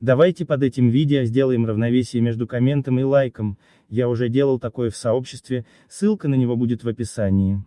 Давайте под этим видео сделаем равновесие между комментом и лайком, я уже делал такое в сообществе, ссылка на него будет в описании.